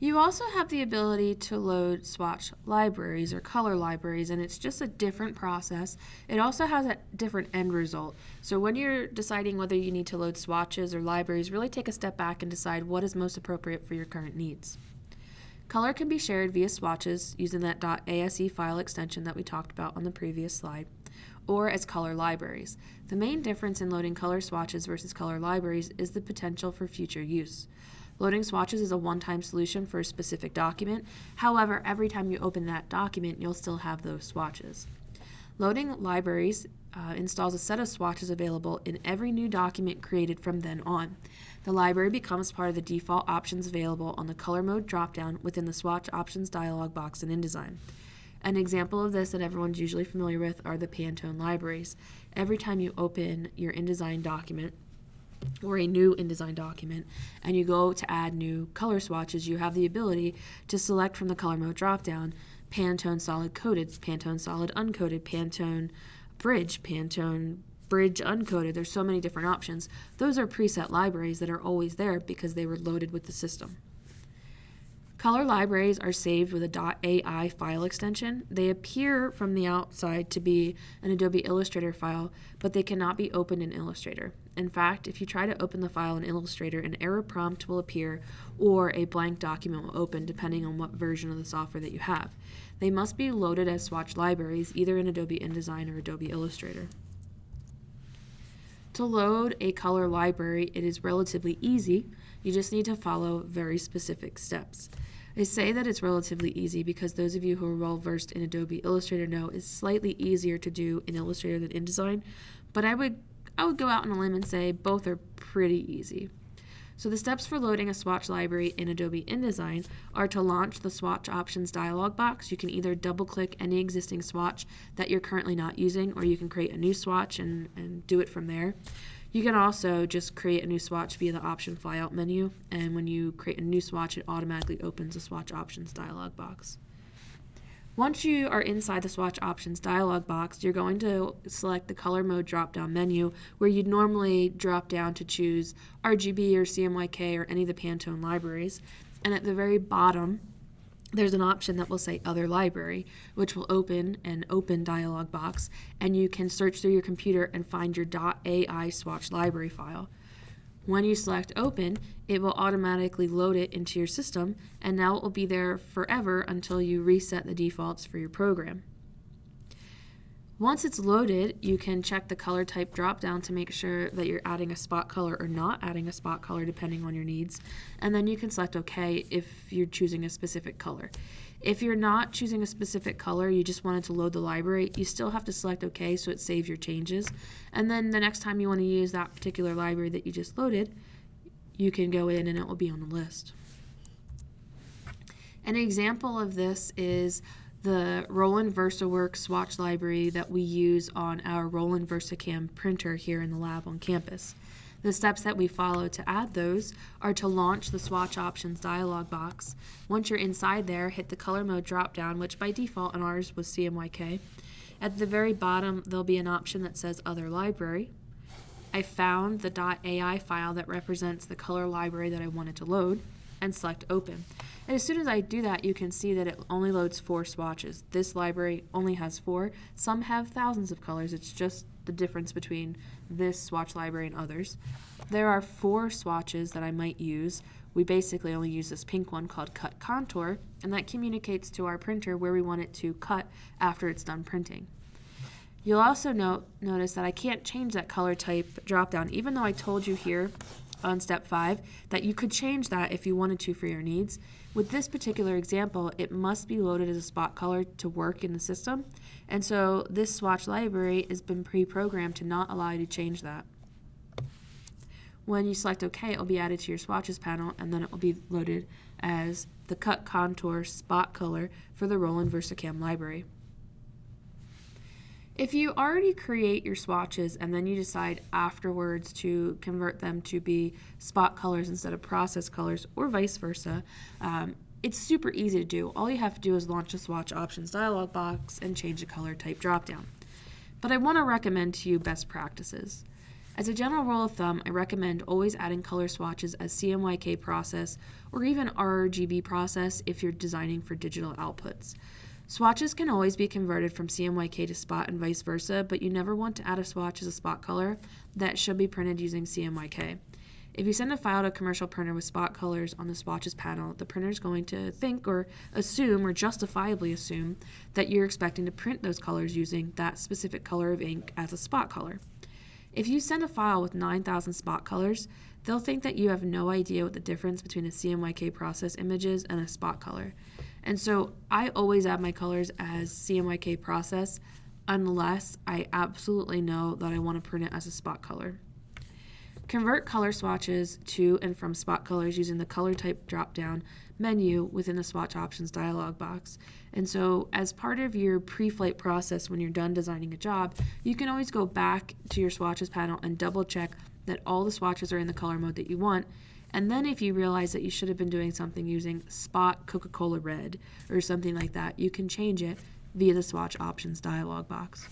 You also have the ability to load swatch libraries or color libraries, and it's just a different process. It also has a different end result. So when you're deciding whether you need to load swatches or libraries, really take a step back and decide what is most appropriate for your current needs. Color can be shared via swatches using that .ase file extension that we talked about on the previous slide, or as color libraries. The main difference in loading color swatches versus color libraries is the potential for future use. Loading swatches is a one-time solution for a specific document. However, every time you open that document, you'll still have those swatches. Loading libraries uh, installs a set of swatches available in every new document created from then on. The library becomes part of the default options available on the color mode dropdown within the swatch options dialog box in InDesign. An example of this that everyone's usually familiar with are the Pantone libraries. Every time you open your InDesign document, or a new InDesign document and you go to add new color swatches, you have the ability to select from the color mode dropdown Pantone solid coated, Pantone solid uncoated, Pantone bridge, Pantone bridge uncoated. There's so many different options. Those are preset libraries that are always there because they were loaded with the system. Color libraries are saved with a .ai file extension. They appear from the outside to be an Adobe Illustrator file, but they cannot be opened in Illustrator. In fact, if you try to open the file in Illustrator, an error prompt will appear or a blank document will open depending on what version of the software that you have. They must be loaded as swatch libraries either in Adobe InDesign or Adobe Illustrator. To load a color library, it is relatively easy. You just need to follow very specific steps. I say that it's relatively easy because those of you who are well versed in Adobe Illustrator know it's slightly easier to do in Illustrator than InDesign, but I would I would go out on a limb and say both are pretty easy. So the steps for loading a swatch library in Adobe InDesign are to launch the swatch options dialog box. You can either double click any existing swatch that you're currently not using or you can create a new swatch and, and do it from there. You can also just create a new swatch via the option flyout menu and when you create a new swatch it automatically opens the swatch options dialog box. Once you are inside the swatch options dialog box, you're going to select the color mode drop down menu where you'd normally drop down to choose RGB or CMYK or any of the Pantone libraries. And at the very bottom, there's an option that will say Other Library, which will open an open dialog box, and you can search through your computer and find your .ai swatch library file. When you select open, it will automatically load it into your system and now it will be there forever until you reset the defaults for your program. Once it's loaded, you can check the color type drop down to make sure that you're adding a spot color or not adding a spot color depending on your needs. And then you can select OK if you're choosing a specific color. If you're not choosing a specific color, you just wanted to load the library, you still have to select OK so it saves your changes. And then the next time you want to use that particular library that you just loaded, you can go in and it will be on the list. An example of this is the Roland VersaWorks swatch library that we use on our Roland VersaCAMM printer here in the lab on campus. The steps that we follow to add those are to launch the swatch options dialog box. Once you're inside there, hit the color mode drop down, which by default on ours was CMYK. At the very bottom, there'll be an option that says Other Library. I found the .ai file that represents the color library that I wanted to load and select Open. And as soon as I do that, you can see that it only loads four swatches. This library only has four. Some have thousands of colors. It's just the difference between this swatch library and others. There are four swatches that I might use. We basically only use this pink one called Cut Contour, and that communicates to our printer where we want it to cut after it's done printing. You'll also note, notice that I can't change that color type dropdown, even though I told you here on step five that you could change that if you wanted to for your needs. With this particular example, it must be loaded as a spot color to work in the system. And so this swatch library has been pre-programmed to not allow you to change that. When you select OK, it will be added to your swatches panel and then it will be loaded as the cut contour spot color for the Roland VersaCAMM library. If you already create your swatches and then you decide afterwards to convert them to be spot colors instead of process colors or vice versa, um, it's super easy to do. All you have to do is launch the swatch options dialog box and change the color type dropdown. But I want to recommend to you best practices. As a general rule of thumb, I recommend always adding color swatches as CMYK process or even RGB process if you're designing for digital outputs. Swatches can always be converted from CMYK to spot and vice versa, but you never want to add a swatch as a spot color that should be printed using CMYK. If you send a file to a commercial printer with spot colors on the swatches panel, the printer is going to think or assume or justifiably assume that you're expecting to print those colors using that specific color of ink as a spot color. If you send a file with 9,000 spot colors, they'll think that you have no idea what the difference between a CMYK process image is and a spot color. And so I always add my colors as CMYK process unless I absolutely know that I want to print it as a spot color. Convert color swatches to and from spot colors using the color type drop-down menu within the swatch options dialog box. And so as part of your pre-flight process when you're done designing a job, you can always go back to your swatches panel and double check that all the swatches are in the color mode that you want and then if you realize that you should have been doing something using Spot Coca-Cola Red or something like that, you can change it via the swatch options dialog box.